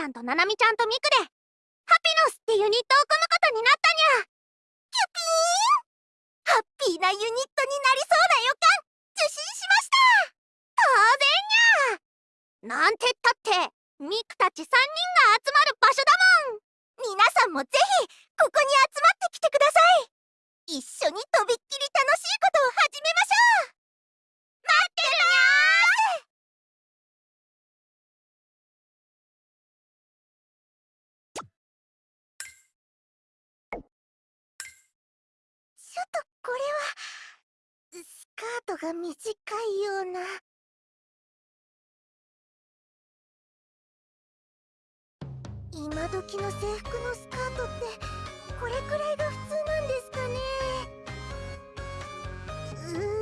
ちゃんとななみちゃんとみょっとこれはスカートが短いような。今時の制服のスカートってこれくらいが普通なんですかねうー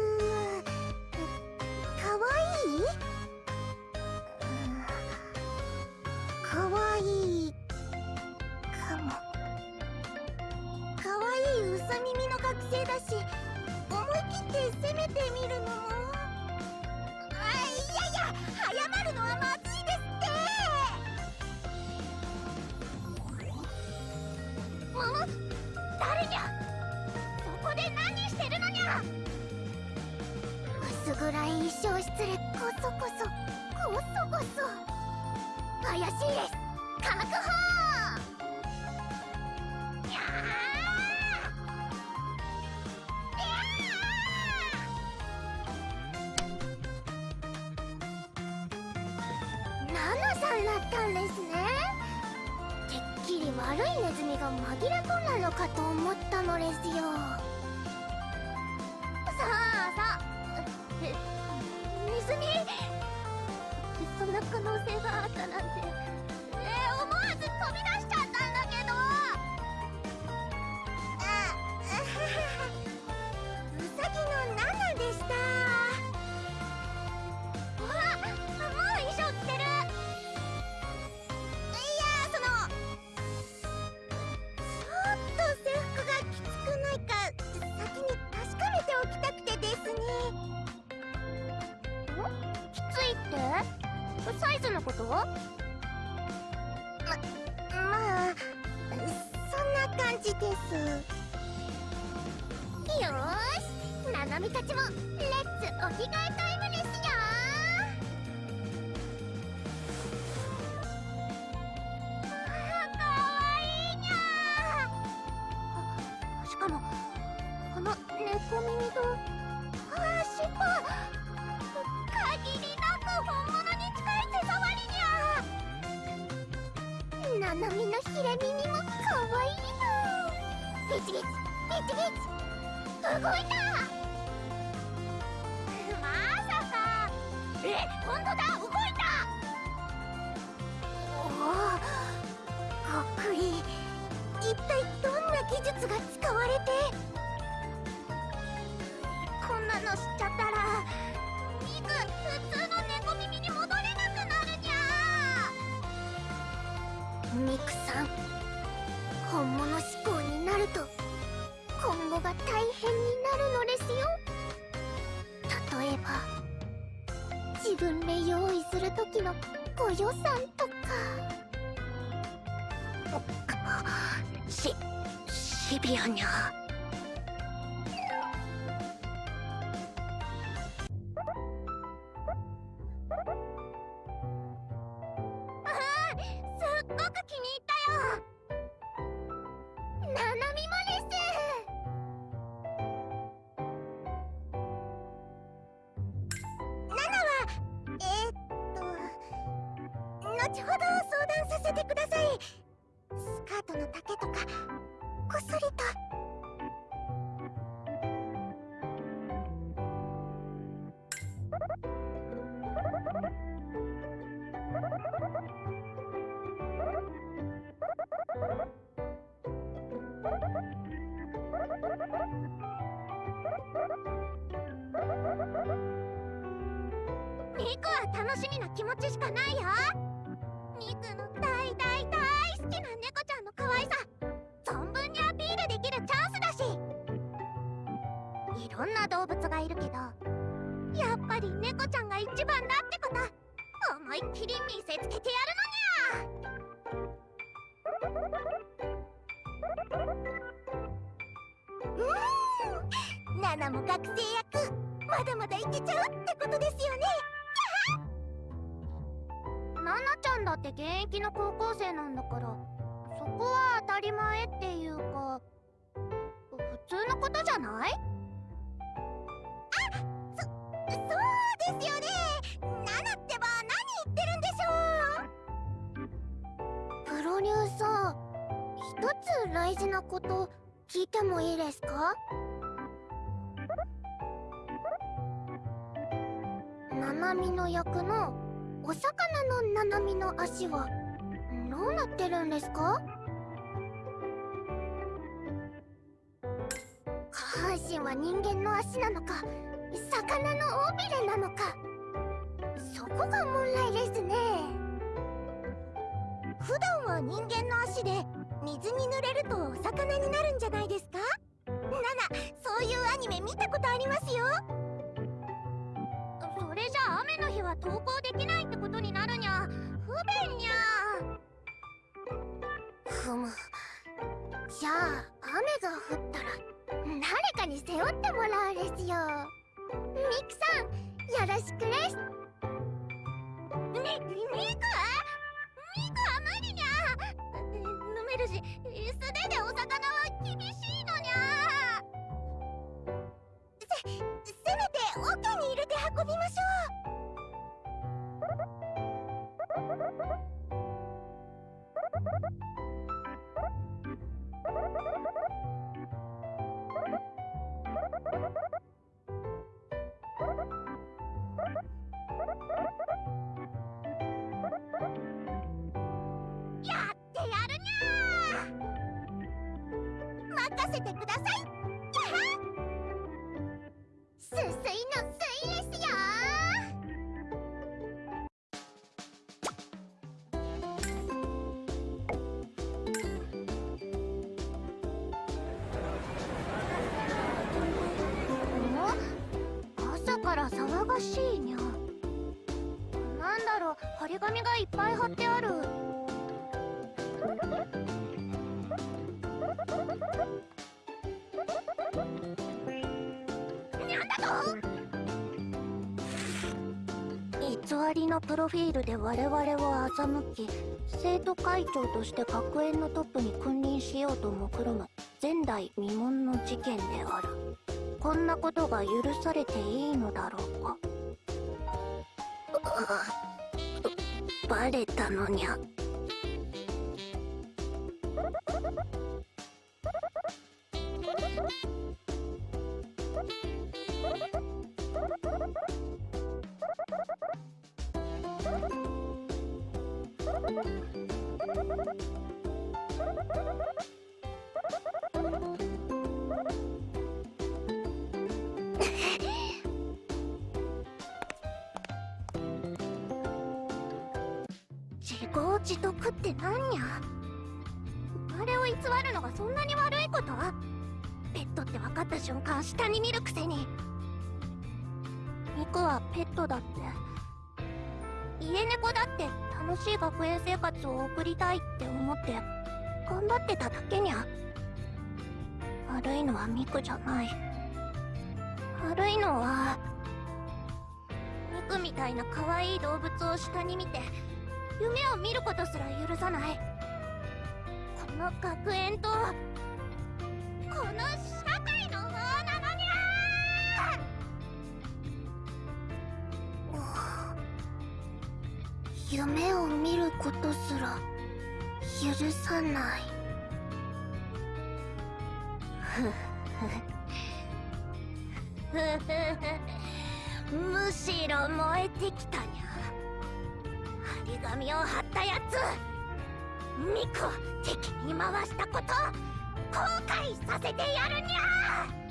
し思い切って攻めてみるのもあいやいや早まるのはまずいですってん誰にゃそこで何してるのにゃ薄暗い衣装失礼こそこそこそこそ怪しいです確保が紛れ込んだのかと思ったのですよ。さあさあネズミそんな可能性があったなんて。ます。よしナナミたちもレッツお着替えタイム。ミクは楽しみな気持ちしかないよ。ミクの魚の尾びれなのか。そこが問題ですね。普段は人間の足で水に濡れるとお魚になるんじゃないですか？ナナそういうアニメ見たことありますよ。それじゃ雨の日は登校できないってことになるにゃ。不便にゃ。ふむ。じゃあ雨が降ったら誰かに背負ってもらうですよ。ミクさんよろしくですみ、ミクミクは無理にゃ飲めるし素手でお魚はいっぱい貼ってある。偽りのプロフィールで我々を欺き生徒会長として学園のトップに君臨しようと目論む前代未聞の事件である。こんなことが許されていいのだろうか。れたのにゃ。自業自得ってなんにゃあれを偽るのがそんなに悪いこと？ペットって分かった瞬間下に見るくせに。ミクはペットだって。家猫だって楽しい学園生活を送りたいって思って頑張ってただけにゃ。悪いのはミクじゃない。悪いのはミクみたいな可愛い動物を下に見て夢を見ることすら許さない。この学園とこの社会の方なのにゃ夢を見ることすら許さない。ふ。ふふふ。むしろ燃えてきた紙を貼ったやつ。ミクを敵に回したこと後悔させてやるにゃにゃあなんでこここんなに濡れてるのにゃ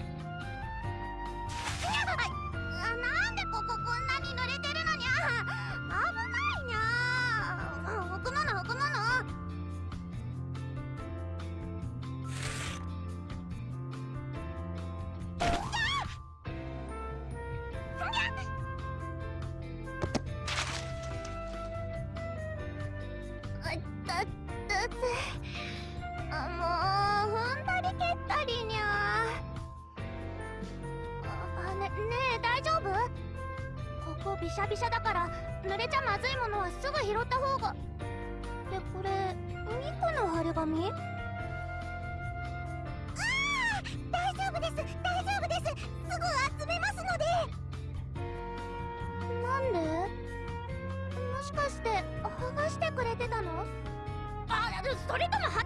てたの？あそれとも貼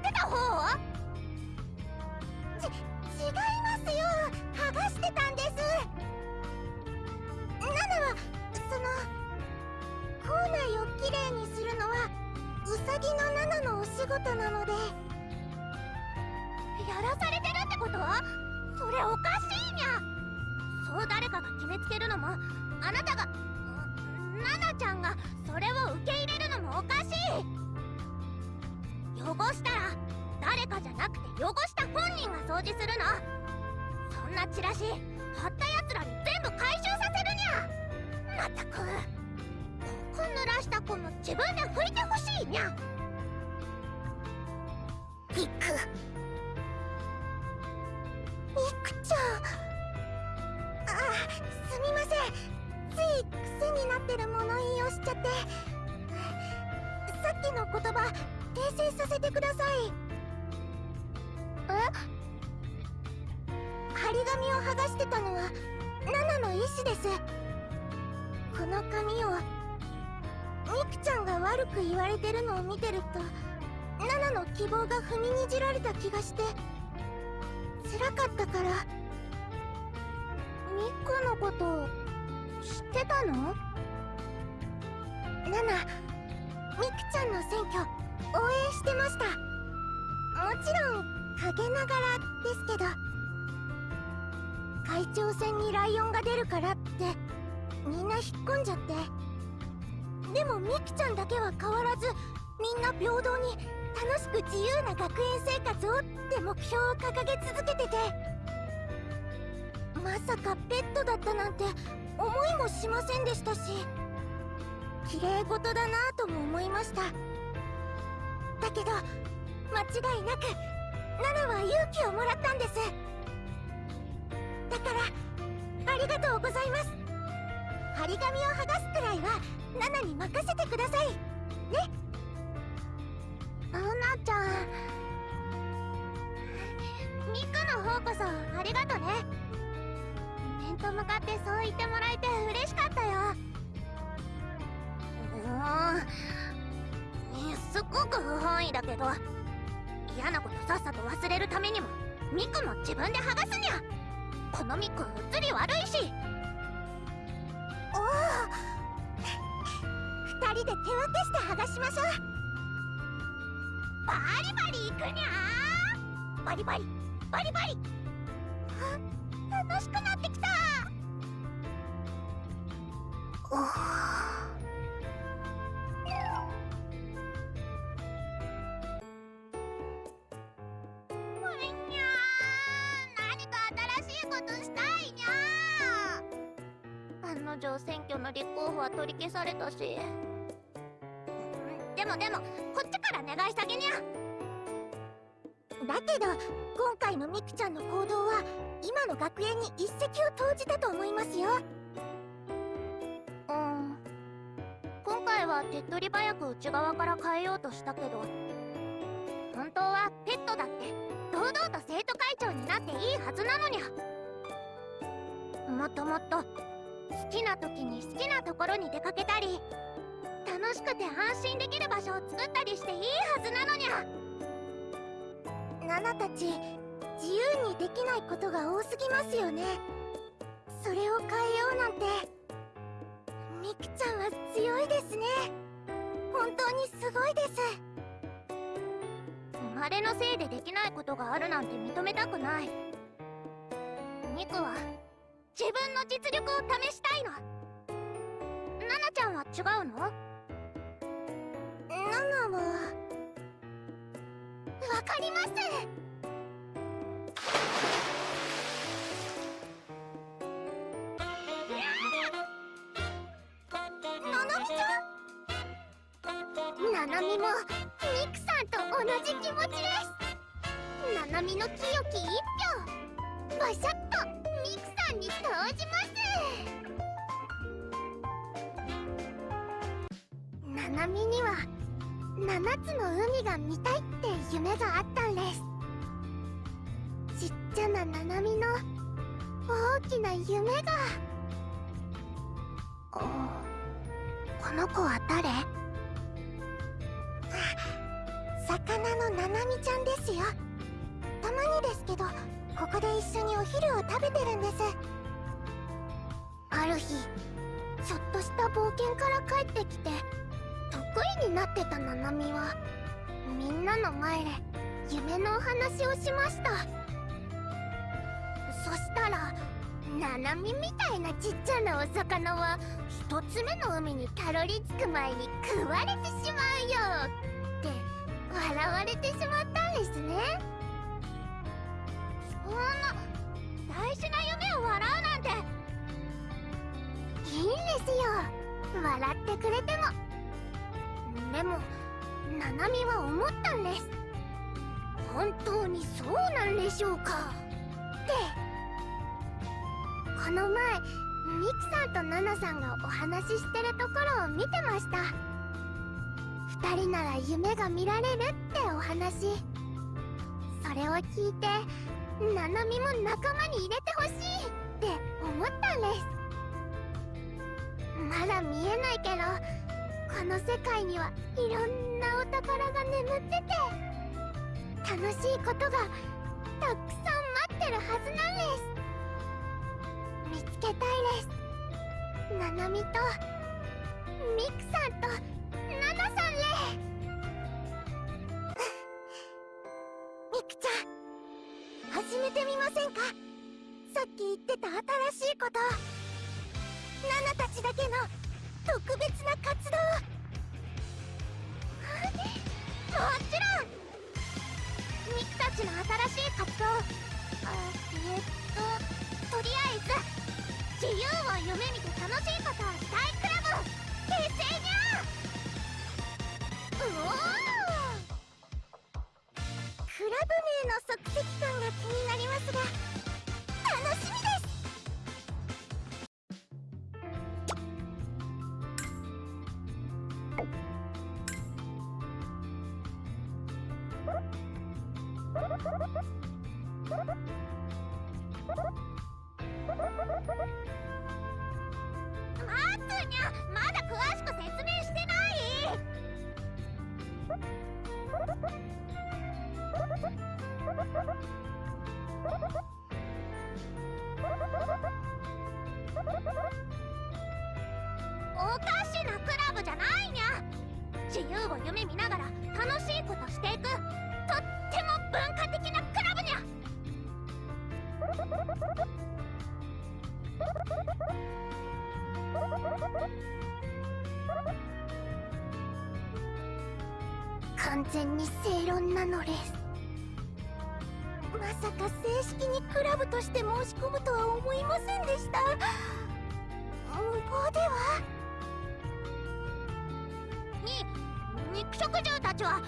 え悪く言われてるのを見てるとナナの希望が踏みにじられた気がして辛かったからミクのこと知ってたの？ナナミクちゃんの選挙応援してました。もちろん陰ながらですけど会長戦にライオンが出るからってみんな引っ込んじゃって。でもミキちゃんだけは変わらずみんな平等に楽しく自由な学園生活をって目標を掲げ続けてて。まさかペットだったなんて思いもしませんでしたし。綺麗事だなぁとも思いました。だけど間違いなくナナは勇気をもらったんです。だからありがとうございます。張り紙を剥がすくらいはナナに任せてください。ね。アナちゃん。ミクの方こそありがとね。面と向かってそう言ってもらえて嬉しかったよ。うん。すっごく不本意だけど。嫌なことさっさと忘れるためにもミクも自分で剥がすにゃ。このミク映り悪いし。人で手分けして剥がしましょう。バリバリいくにゃバリバリ。バリバリ。あ楽しくなってきた。おお女選挙の立候補は取り消されたし。でもでもこっちから願い下げにゃ。だけど今回のミクちゃんの行動は今の学園に一石を投じたと思いますよ。うん。今回は手っ取り早く内側から変えようとしたけど。本当はペットだって堂々と生徒会長になっていいはずなのに。ゃもっともっと好きな時に好きなところに出かけたり楽しくて安心できる場所を作ったりしていいはずなのにゃ。ナナたち自由にできないことが多すぎますよね。それを変えようなんて。ミクちゃんは強いですね。本当にすごいです。生まれのせいでできないことがあるなんて認めたくない。ミクは自分の実力を試したいの。ナナちゃんは違うの？ナナはわかりますナナミちゃんナナミもミクさんと同じ気持ちですナナミの清き一票バシャッとミクさんに投じますナナミには7つの海が見たいって夢があったんです。ちっちゃなナナミの大きな夢が。この子は誰？魚のナナミちゃんですよ。たまにですけどここで一緒にお昼を食べてるんです。ある日ちょっとした冒険から帰ってきて得意になってたナナミは。みんなの前で夢のお話をしました。そしたらナナミみたいなちっちゃなお魚は一つ目の海にたどり着く前に食われてしまうよ。って笑われてしまったんですね。そんな大事な夢を笑うなんて。いいんですよ。笑ってくれてもでもナナミは思ったんです。本当にそうなんでしょうか。ってこの前ミクさんとナナさんがお話ししてるところを見てました。二人なら夢が見られるってお話。それを聞いてナナミも仲間に入れてほしいって思ったんです。まだ見えないけどこの世界にはいろんなお宝が眠ってて楽しいことがたくさん待ってるはずなんです見つけたいです。ナナミとミクさんとナナさんれミクちゃん始めてみませんか？さっき言ってた新しいこと。ナナたちだけの特別な活動。もちろんミクたちの新しい活動あえっととりあえず自由を夢見て楽しいことをしたいクラブ。結成にゃうおクラブ名の即席感が気になりますが楽しみです。完全に正論なのです。まさか正式にクラブとして申し込むとは思いませんでした。無謀では？に肉食獣たちは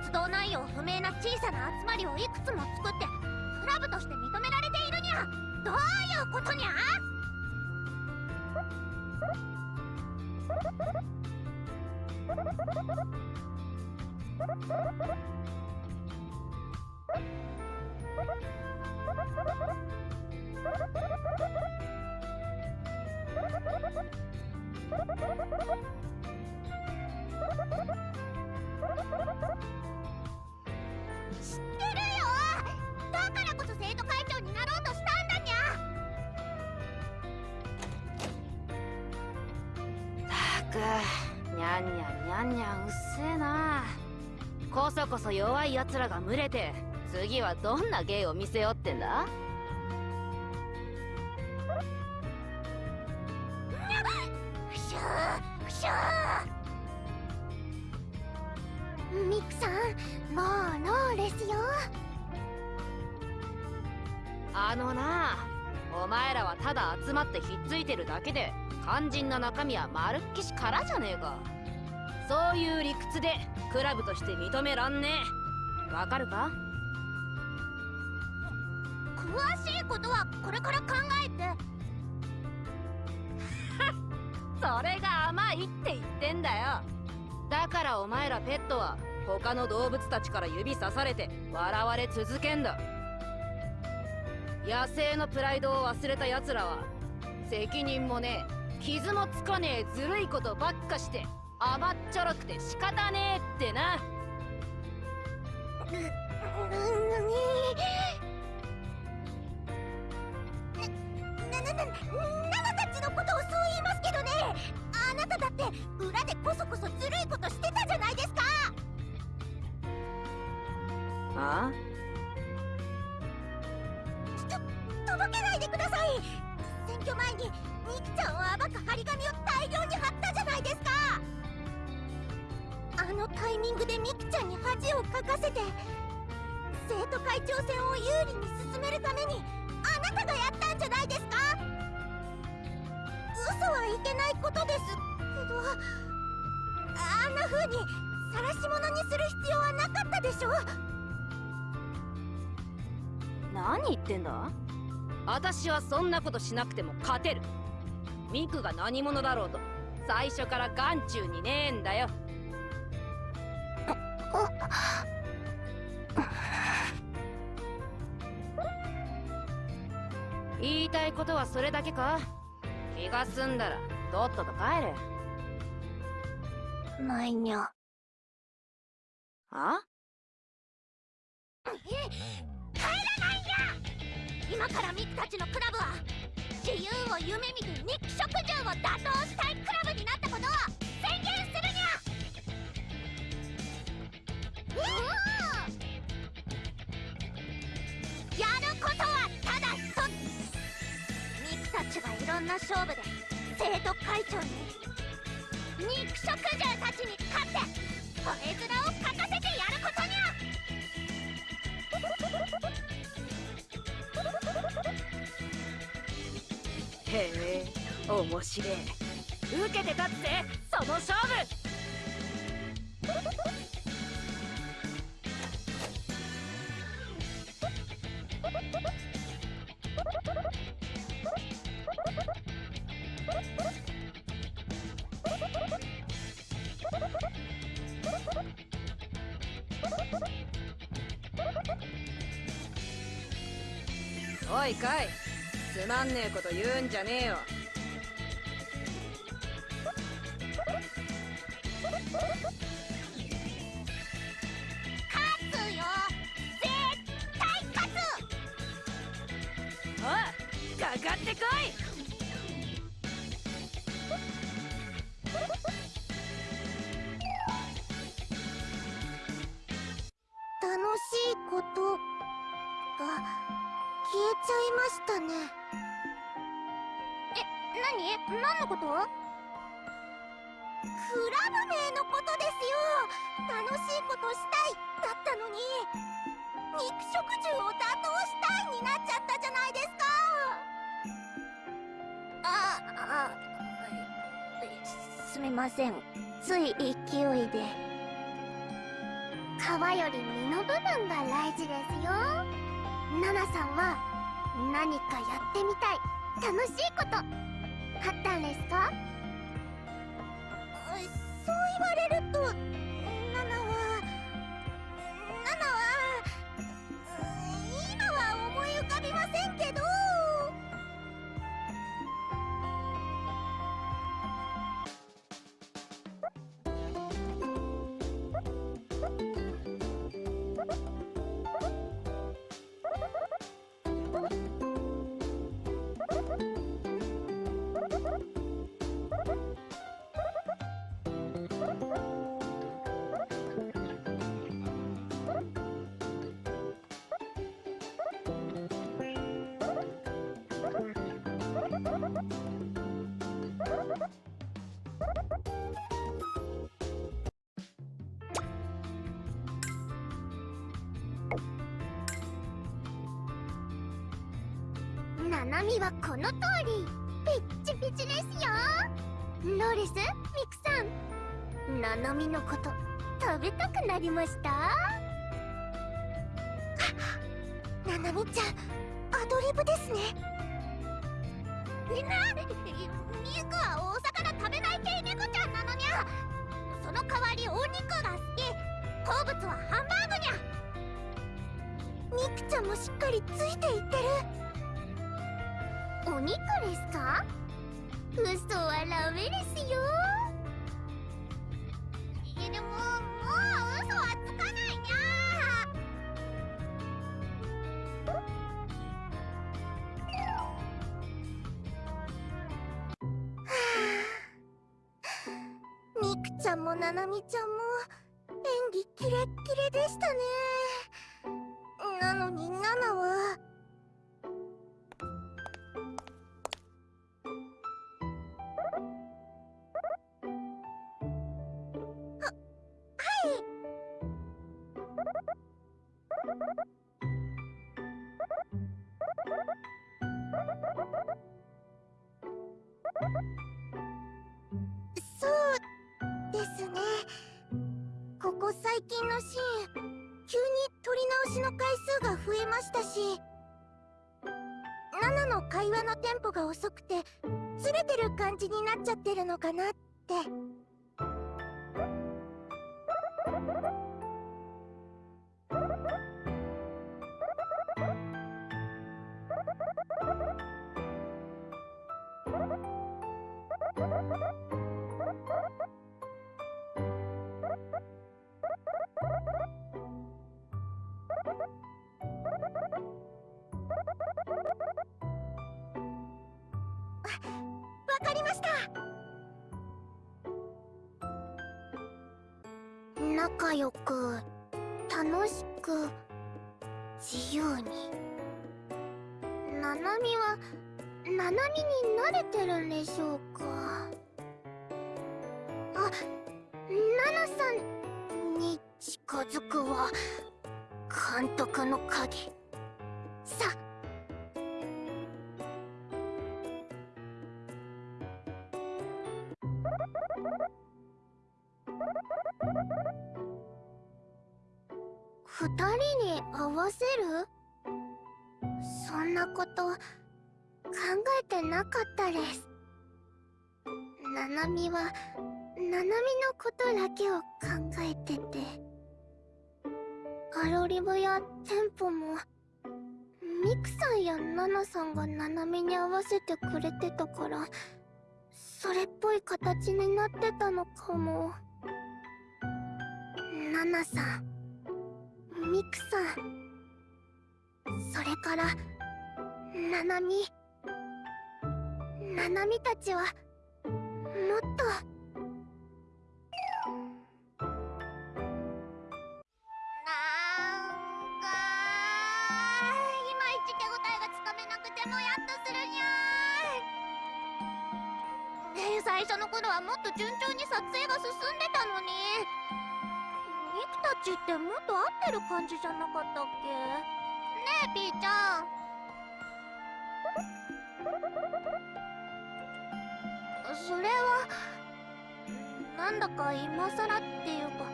活動内容不明な小さな集まりをいくつも作ってどういうことにゃくにゃんにゃんにゃんにゃんうっせえな。こそこそ弱い奴らが群れて次はどんな芸を見せようってんだ？ふしゅーふしゅー。ミクさんもうノーですよ。あのなお前らはただ集まってひっついてるだけで肝心な中身はまるっきし空じゃねえか。そういう理屈でクラブとして認めらんねえ。わかるか？詳しいことはこれから考えて。それが甘いって言ってんだよ。だからお前らペットは他の動物たちから指さされて笑われ続けんだ。野生のプライドを忘れた奴らは責任もねえ傷もつかねえずるいことばっかして甘っちょろくて仕方ねえってな。な、な、な、な、ナナたちのことをそう言いますけどねあなただって裏でこそこそずるいことしてたじゃないですかあとぼけないでください選挙前にミキちゃんを暴く張り紙を大量に貼ったじゃないですか。あのタイミングでミキちゃんに恥をかかせて生徒会長選を有利に進めるためにあなたがやったんじゃないですか。嘘はいけないことですけどあんな風に晒し者にする必要はなかったでしょ何言ってんだ？私はそんなことしなくても勝てる。ミクが何者だろうと。最初から眼中にねえんだよ。言いたいことはそれだけか？気が済んだらとっとと帰れ。ないにゃ。あ？帰らないんや今からミクたちのクラブは自由を夢見て日記食獣を打倒したいクラブになったことを宣言するに。ゃやることはただ一つミクたちがいろんな勝負で生徒会長に肉食獣たちに勝って吠え面をかかせへえ面白え受けて立つぜその勝負。じゃねえよ。すみません。つい勢いで。皮より身の部分が大事ですよ。ナナさんは何かやってみたい。楽しいこと。あったんですか？ナナミはこの通り。ピッチピチですよ。ローレスミクさん。ななみのこと食べたくなりました？ななみちゃんアドリブですね。みんなミクはお魚食べない系猫ちゃんなのにゃ。その代わりお肉が好き。好物はハンバーグにゃ。ミクちゃんもしっかりついていってる。お肉ですか？嘘はダメですよ。いやでももう嘘はつかないにゃみくちゃんもななみ近のシーン急に撮り直しの回数が増えましたし。ナナの会話のテンポが遅くてずれてる感じになっちゃってるのかなって。慣れてるんでしょうか？あナナさんに近づくは監督の鍵。さ。二人に合わせる？そんなこと考えてなかっです。ななみはななみのことだけを考えてて。アロリブやテンポもミクさんやナナさんがななみに合わせてくれてたからそれっぽい形になってたのかも。ナナさんミクさん。それからナナミナナミたちはもっと。なんかいまいち手応えがつかめなくてもやっとするにゃえ最初の頃はもっと順調に撮影が進んでたのに。ミクたちってもっと合ってる感じじゃなかったっけ？ねえピーちゃん。なんだか今更っていうか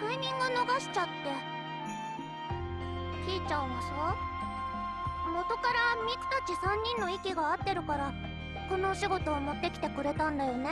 タイミング逃しちゃって。ピーちゃんはさ元からミクたち3人の息が合ってるからこのお仕事を持ってきてくれたんだよね。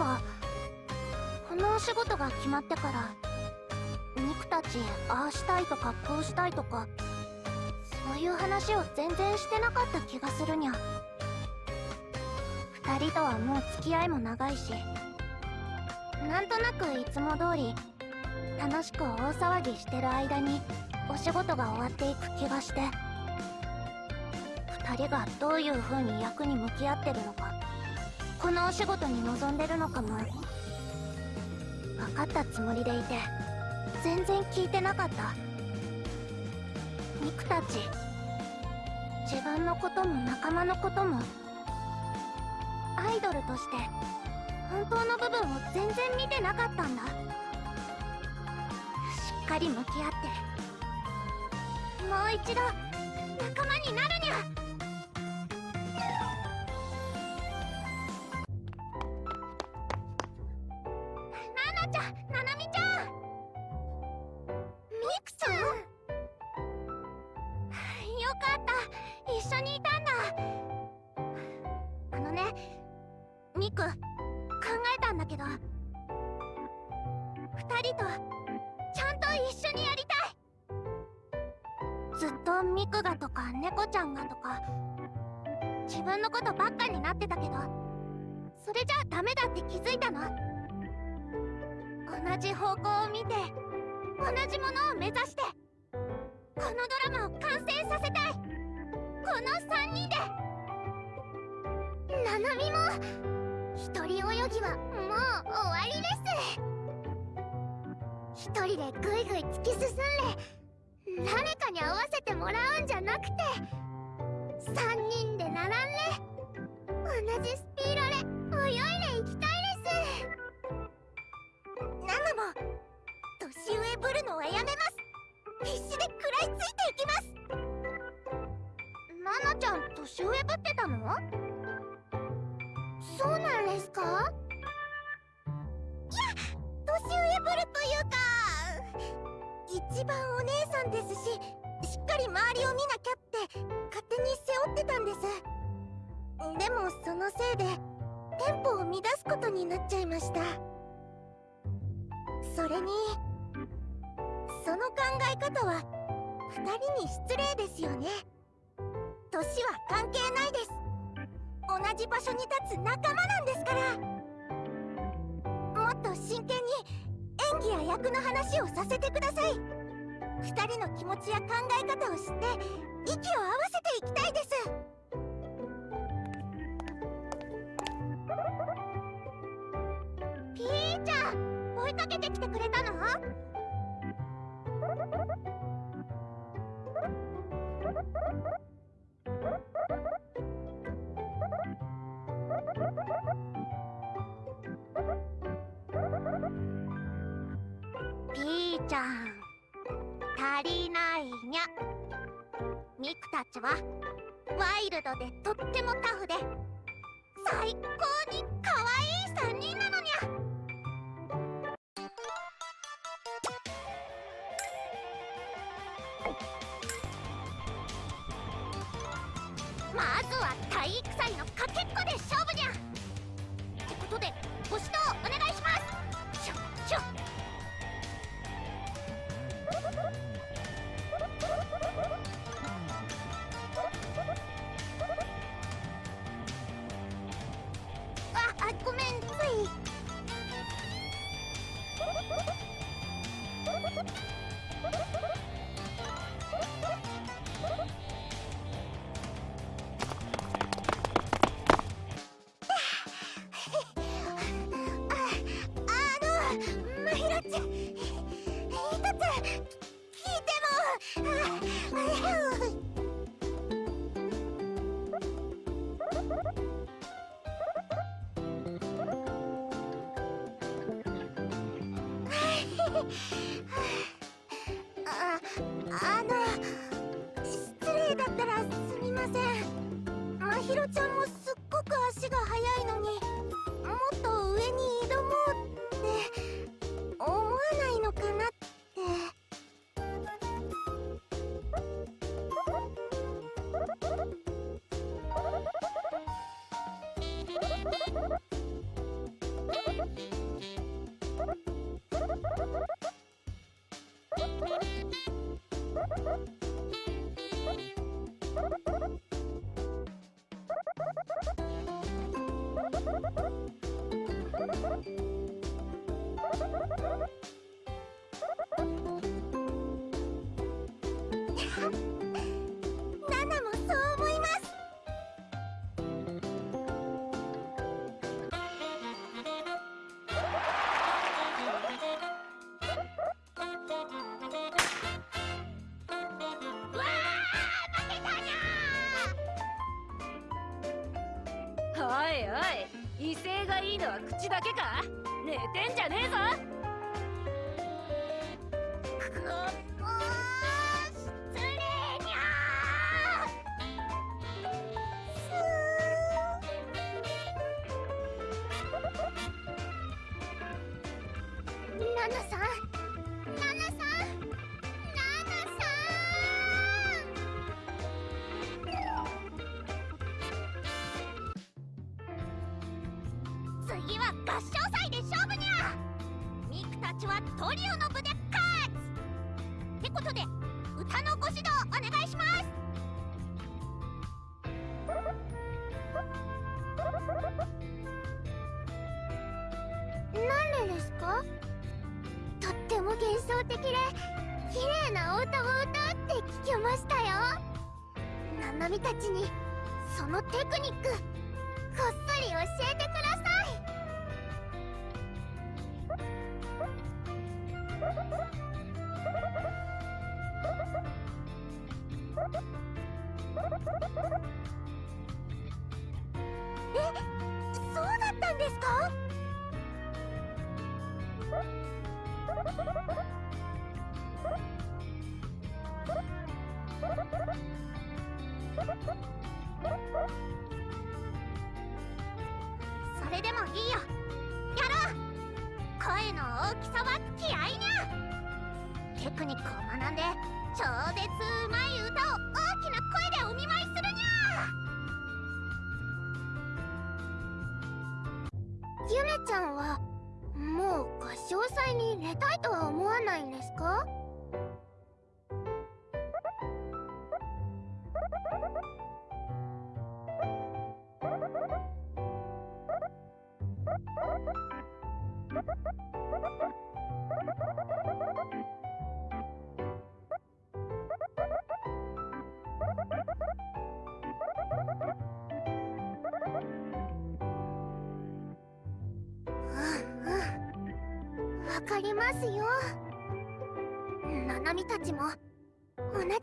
ばこのお仕事が決まってからミクたちああしたいとかこうしたいとかそういう話を全然してなかった気がするにゃ。二人とはもう付き合いも長いしなんとなくいつも通り楽しく大騒ぎしてる間にお仕事が終わっていく気がして。二人がどういう風に役に向き合ってるのかこのお仕事に臨んでるのかも。分かったつもりでいて全然聞いてなかった。ミクたち自分のことも仲間のこともアイドルとして本当の部分を全然見てなかったんだ。しっかり向き合ってもう一度仲間になるにゃ。誰かに合わせてもらうんじゃなくて3人で並んで同じスピードで泳いでいきたいです。ナナも年上ぶるのはやめます。必死で食らいついていきます。ナナちゃん年上ぶってたの？そうなんですか？いや年上ぶるというか一番お姉さんですししっかり周りを見なきゃって勝手に背負ってたんです。でもそのせいでテンポを乱すことになっちゃいました。それにその考え方は二人に失礼ですよね。年は関係ないです。同じ場所に立つ仲間なんですから。演技や役の話をさせてください。二人の気持ちや考え方を知って息を合わせていきたいです。ピーちゃん追いかけてきてくれたの？ピーちゃん。足りないにゃ。ミクたちはワイルドでとってもタフで。最高に可愛い3人なのにゃ。まずは体育祭のかけっこで勝負にゃ。ってことでご指いいのは口だけか？寝てんじゃねえぞ。ナナさん次は合唱祭で勝負にゃミクたちはトリオの部で勝つってことで歌のご指導お願いしますなんでですか？とっても幻想的で綺麗なお歌を歌うって聞きましたよ。ななみたちにそのテクニック。かりますよ。ななみたちも同じ願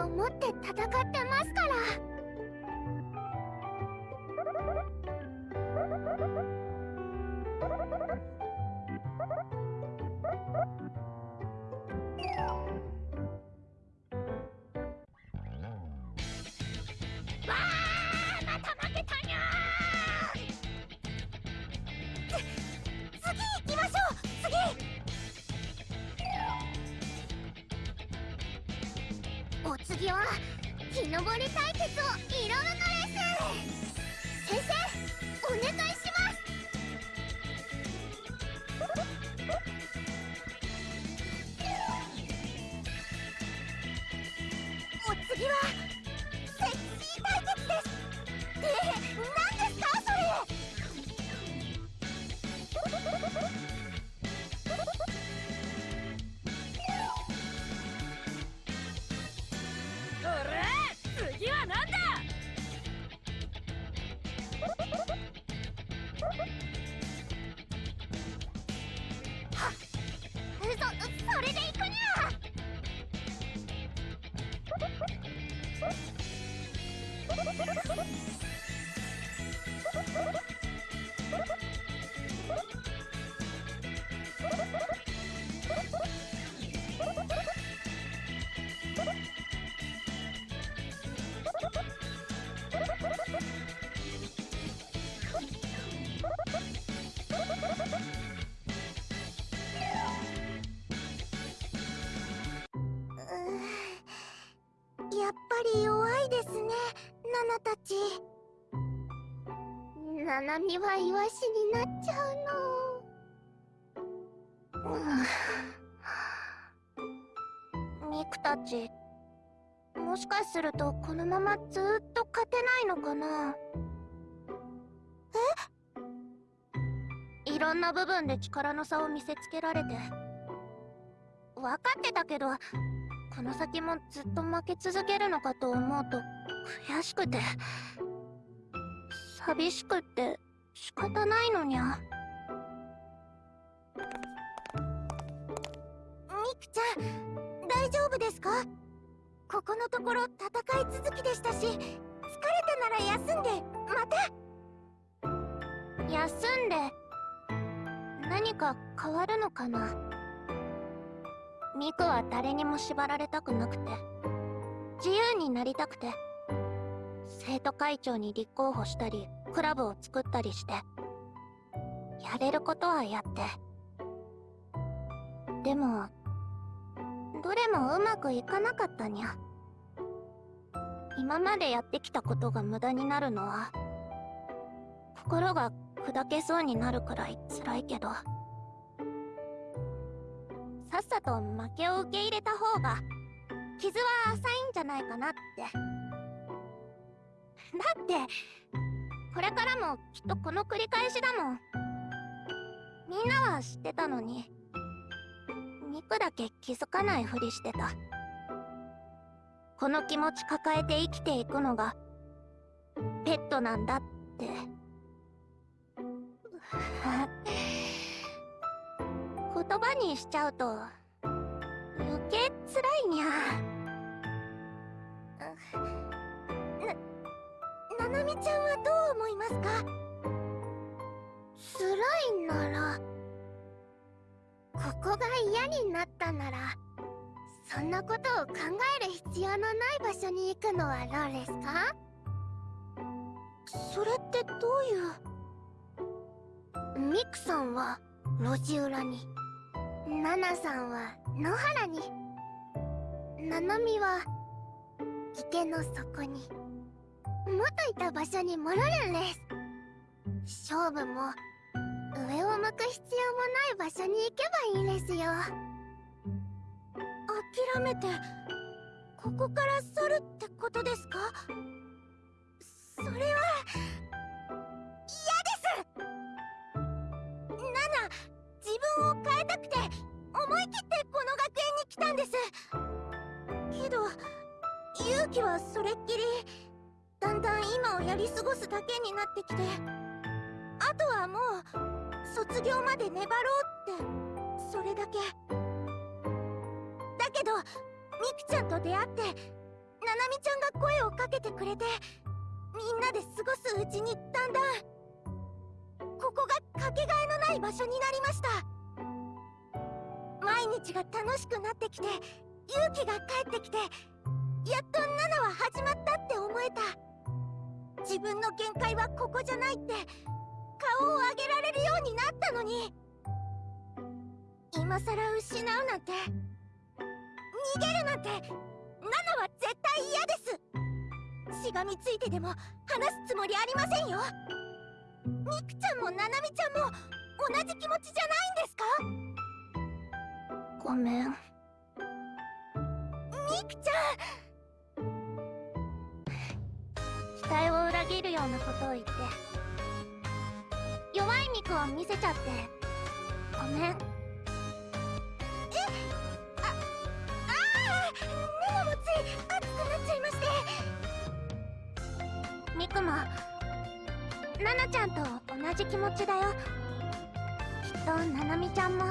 いを持って戦ってますから。ちナナミはイワシになっちゃうの。うミクたちもしかするとこのままずっと勝てないのかな。え？いろんな部分で力の差を見せつけられて。分かってたけどこの先もずっと負け続けるのかと思うと悔しくて寂しくって仕方ないのにゃ。ミクちゃん大丈夫ですか？ここのところ戦い続きでしたし疲れたなら休んでまた。休んで何か変わるのかな？ミクは誰にも縛られたくなくて自由になりたくて生徒会長に立候補したりクラブを作ったりしてやれることはやって。でもどれもうまくいかなかったにゃ。今までやってきたことが無駄になるのは心が砕けそうになるくらい辛いけど。さっさと負けを受け入れた方が傷は浅いんじゃないかなって。だってこれからもきっとこの繰り返しだもん。みんなは知ってたのにミクだけ気づかないふりしてた。この気持ち抱えて生きていくのがペットなんだって。言葉にしちゃうと余計辛いにゃな、ななみちゃんはどう思いますか？辛いならここが嫌になったならそんなことを考える必要のない場所に行くのはどうですか？それってどういう？ミクさんは路地裏にナナさんは野原に。ナナミは池の底に。元いた場所に戻るんです。勝負も上を向く必要もない場所に行けばいいですよ。諦めてここから去るってことですか？それは嫌です！ナナ自分を変えたくて思い切ってこの学園に来たんです。けど勇気はそれっきりだんだん今をやり過ごすだけになってきてあとはもう卒業まで粘ろうってそれだけ。だけどミクちゃんと出会ってナナミちゃんが声をかけてくれてみんなで過ごすうちにだんだんここがかけがえのない場所になりました。毎日が楽しくなってきて勇気が帰ってきてやっとナナは始まったって思えた。自分の限界はここじゃないって顔を上げられるようになったのに。今さら失うなんて逃げるなんてナナは絶対嫌です。しがみついてでも話すつもりありませんよ。ミクちゃんもナナミちゃんも同じ気持ちじゃないんですか？ごめん。ミクちゃん！期待を裏切るようなことを言って。弱いミクを見せちゃって。ごめん。え？あああナナもつい熱くなっちゃいまして。ミクもナナちゃんと同じ気持ちだよ。きっとナナミちゃんも。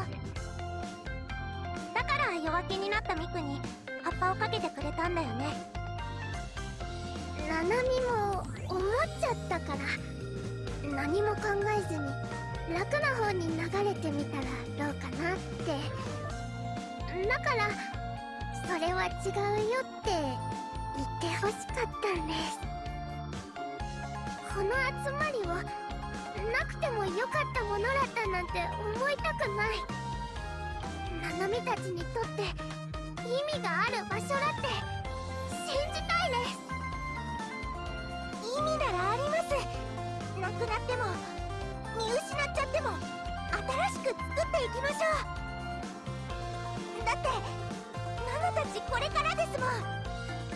ら弱気になったミクに葉っぱをかけてくれたんだよね。ナナミも思っちゃったから何も考えずに楽な方に流れてみたらどうかなって。だからそれは違うよって言ってほしかったんです。この集まりはなくてもよかったものだったなんて思いたくない。ナナミたちにとって意味がある場所だって信じたいです意味ならありますなくなっても見失っちゃっても新しく作っていきましょう。だってナナたちこれからですもん。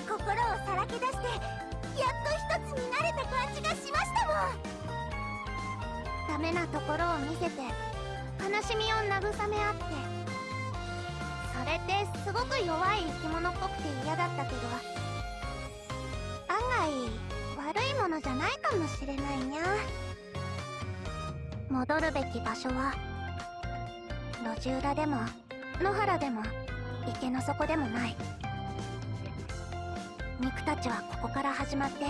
心をさらけ出してやっと一つになれた感じがしましたも。んダメなところを見せて悲しみを慰め合って。れってすごく弱い生き物っぽくて嫌だったけど案外悪いものじゃないかもしれないにゃ。戻るべき場所は路地裏でも野原でも池の底でもない。肉たちはここから始まって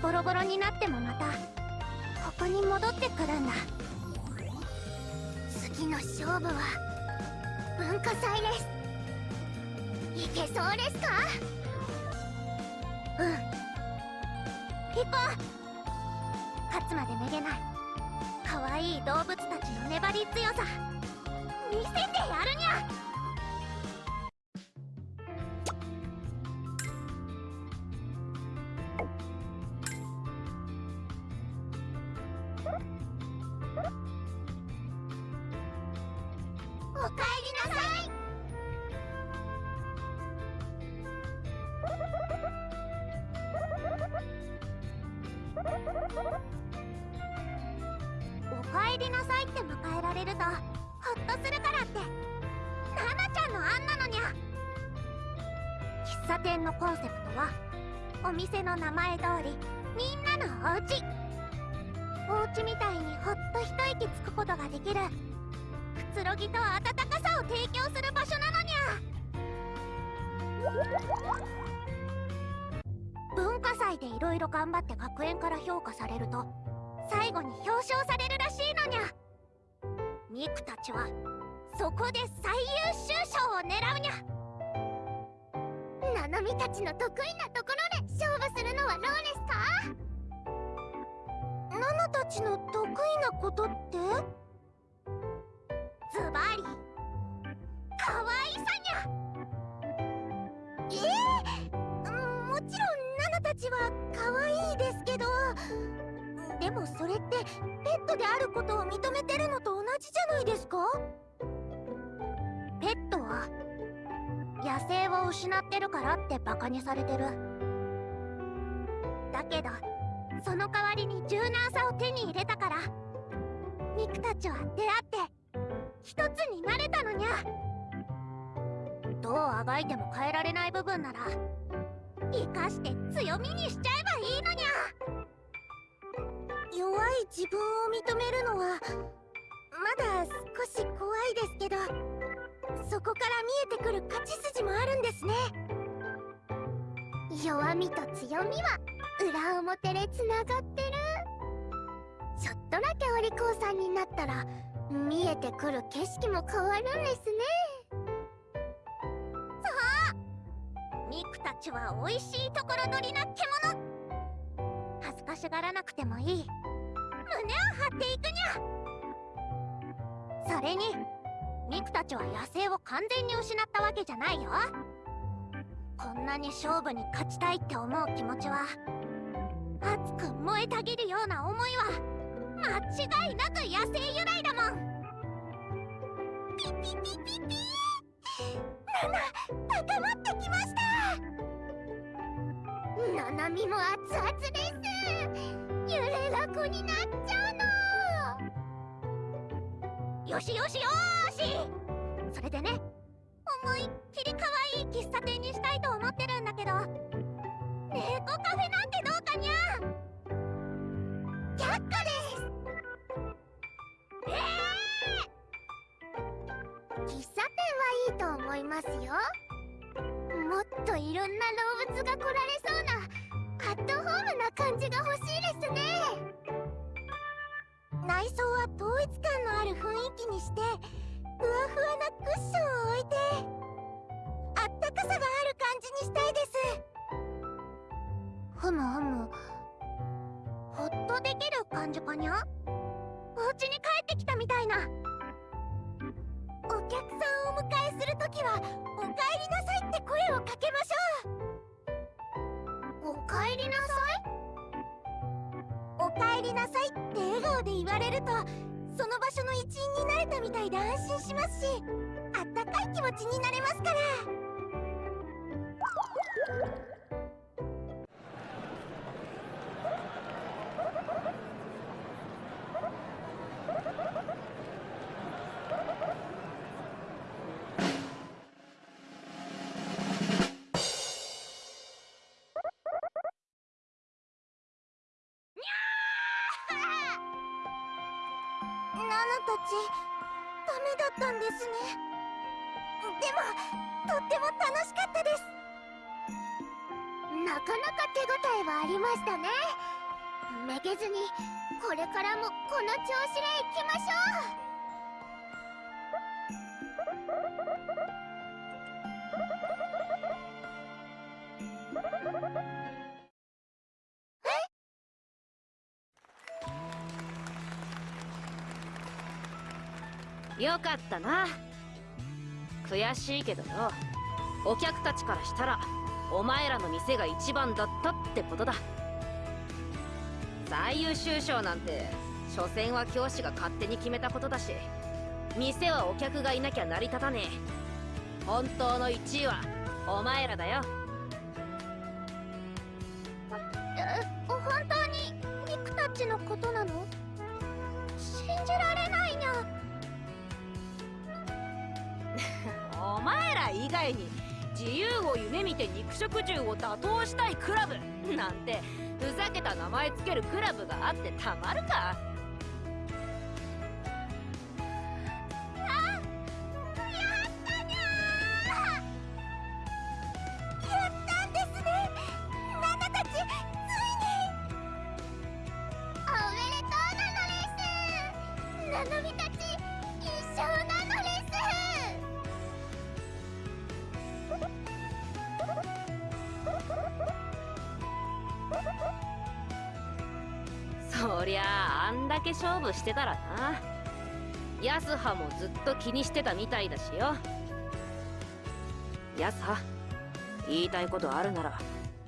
ボロボロになってもまたここに戻ってくるんだ。次の勝負は文化祭です。いけそうですか？うん。行こう。勝つまでめげない。可愛い動物たちの粘り強さ。見せてやるにゃ！野生を失ってるからってバカにされてる。だけどその代わりに柔軟さを手に入れたからミクたちは出会って一つになれたのにゃ。どうあがいても変えられない部分なら生かして強みにしちゃえばいいのにゃ。弱い自分を認めるのはまだ少し怖いですけど。そこから見えてくる勝ち筋もあるんですね。弱みと強みは裏表でつながってる。ちょっとだけお利口さんになったら見えてくる景色も変わるんですね。そうミクたちは美味しいところ取りな獣。恥ずかしがらなくてもいい。胸を張っていくにゃ。それにミクたちは野生を完全に失ったわけじゃないよ。こんなに勝負に勝ちたいって思う気持ちは熱く燃えたぎるような思いは間違いなく野生由来だもん。ピピピピピ。ナナ高まってきました。ナナミも熱々です。揺れだこになっちゃうの。よしよしよーしそれでね思いっきり可愛い喫茶店にしたいと思ってるんだけど猫カフェなんてどうかにゃ。却下です。えー、喫茶店はいいと思いますよ。もっといろんな動物が来られそうなアットホームな感じが欲しいですね。内装は統一感のある雰囲気にしてふわふわなクッションを置いてあったかさがある感じにしたいです。ふむふむ。ほっとできる感じかにゃ？お家に帰ってきたみたいな。お客さんをお迎えするときは「おかえりなさい」って声をかけましょう。おかえりなさい？おかえりなさいって笑顔で言われるとその場所の一員になれたみたいで安心しますしあったかい気持ちになれますから。ナナたちダメだったんですね。でもとっても楽しかったです。なかなか手応えはありましたね。めげずにこれからもこの調子でいきましょう。かったな。悔しいけどよ。お客たちからしたらお前らの店が一番だったってことだ。最優秀賞なんて所詮は教師が勝手に決めたことだし店はお客がいなきゃ成り立たねえ。本当の1位はお前らだよ。以外に自由を夢見て肉食獣を打倒したいクラブなんてふざけた名前つけるクラブがあってたまるか。と気にしてたみたいだしよ。やさ言いたいことあるなら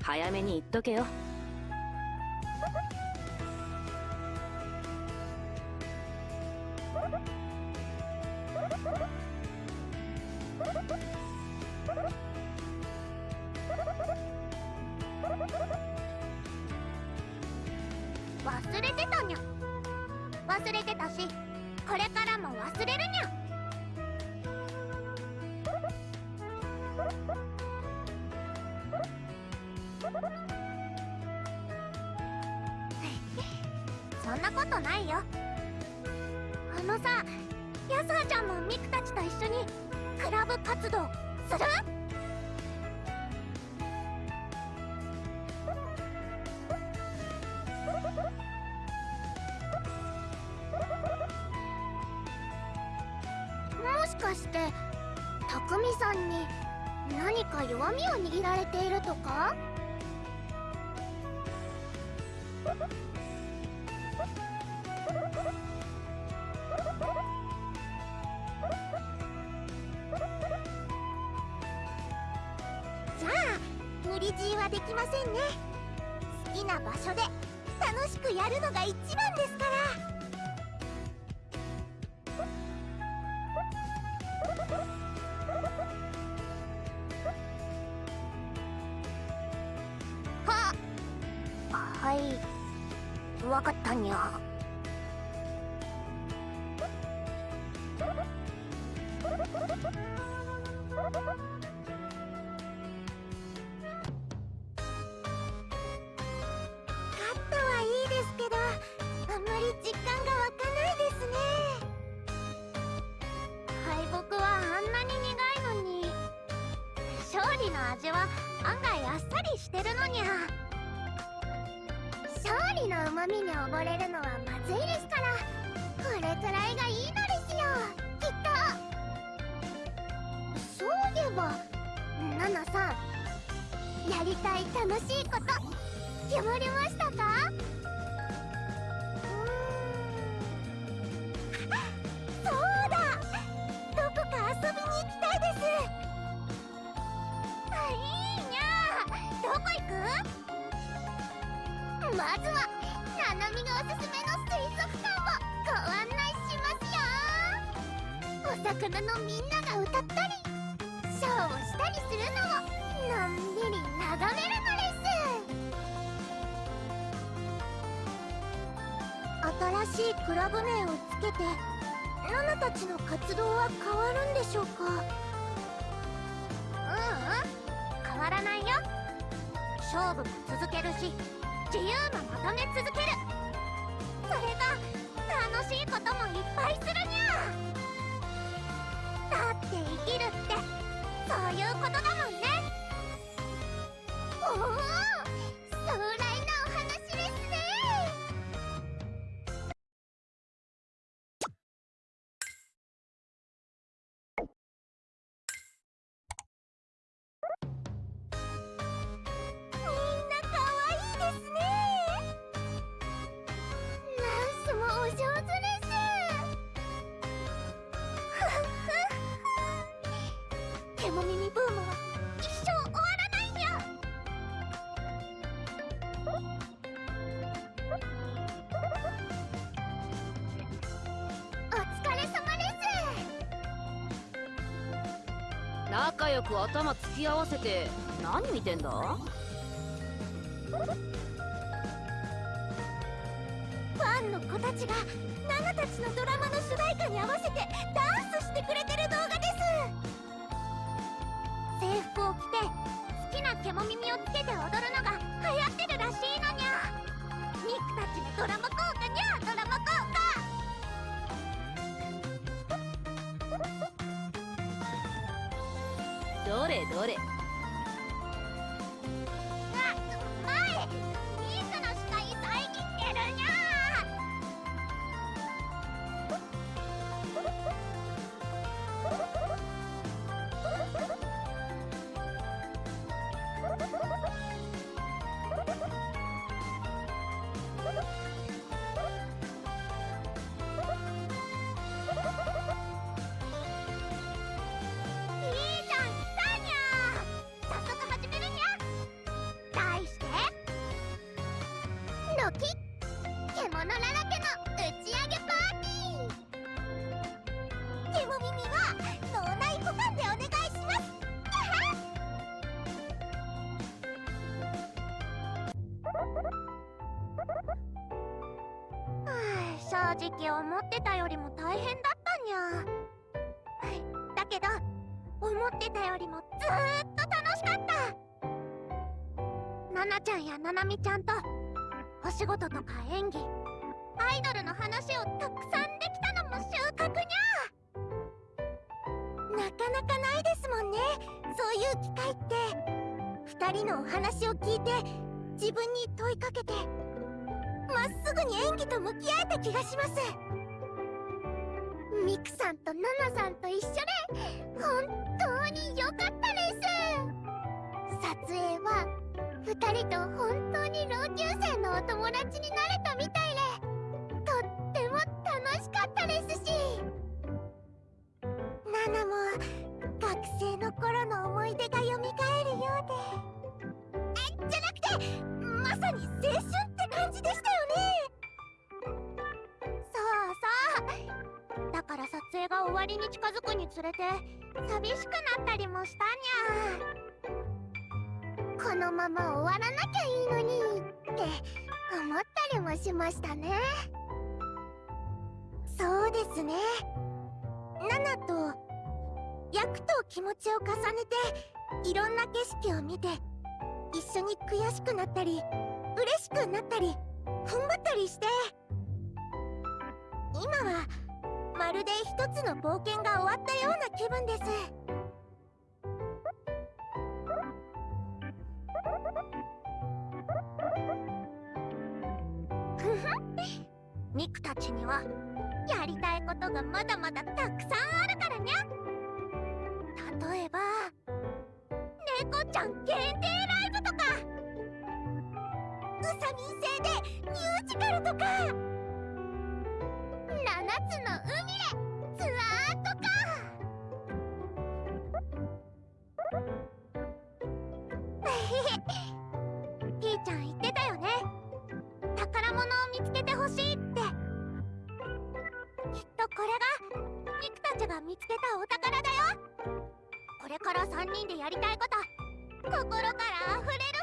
早めに言っとけよ。旅路はできませんね。好きな場所で楽しくやるのが一番ですから。ラブ名をつけてナナたちの活動は変わるんでしょう早く頭突き合わせて何見てんだ？ファンの子たちがナナたちのドラマの主題歌に合わせどれどれ獣だらけの打ち上げパーティー」ケモ耳は脳内保管でお願いしますはあ正直思ってたよりも大変だったにゃだけど思ってたよりもずーっと楽しかった。ナナちゃんやナナミちゃんとお仕事とか演技アイドルの話をたくさんできたのも収穫にゃなかなかないですもんね。そういう機会って。2人のお話を聞いて自分に問いかけてまっすぐに演技と向き合えた気がします。ミクさんとナナさんと一緒で本当に良かったです。撮影は2人と本当に同級生のお友達になれたみたいで。楽しかったですし。ナナも学生の頃の思い出が蘇るようで。えじゃなくてまさに青春って感じでしたよね。そうそう。だから撮影が終わりに近づくにつれて寂しくなったりもしたにゃ。このまま終わらなきゃいいのにって思ったりもしましたね。そうですね。ナナと役と気持ちを重ねていろんな景色を見て一緒に悔しくなったり嬉しくなったり踏ん張ったりして。今はまるで一つの冒険が終わったような気分です。ミクたちにはやりたいことがまだまだたくさんあるからにゃ。例えば猫ちゃん限定ライブとか。ウサミン製でミュージカルとか。見つけたお宝だよ。これから3人でやりたいこと心から溢れる。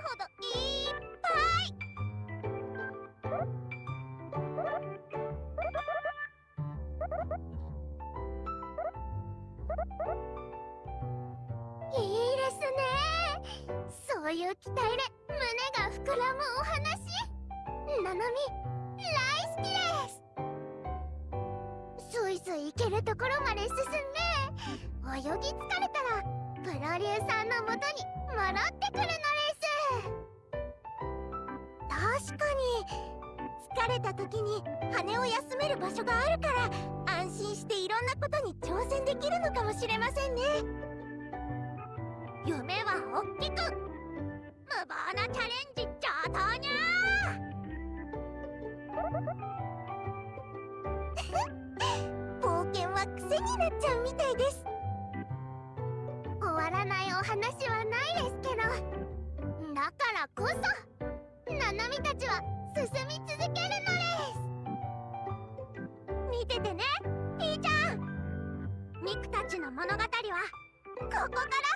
ちの物語はここから